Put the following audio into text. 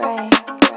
break.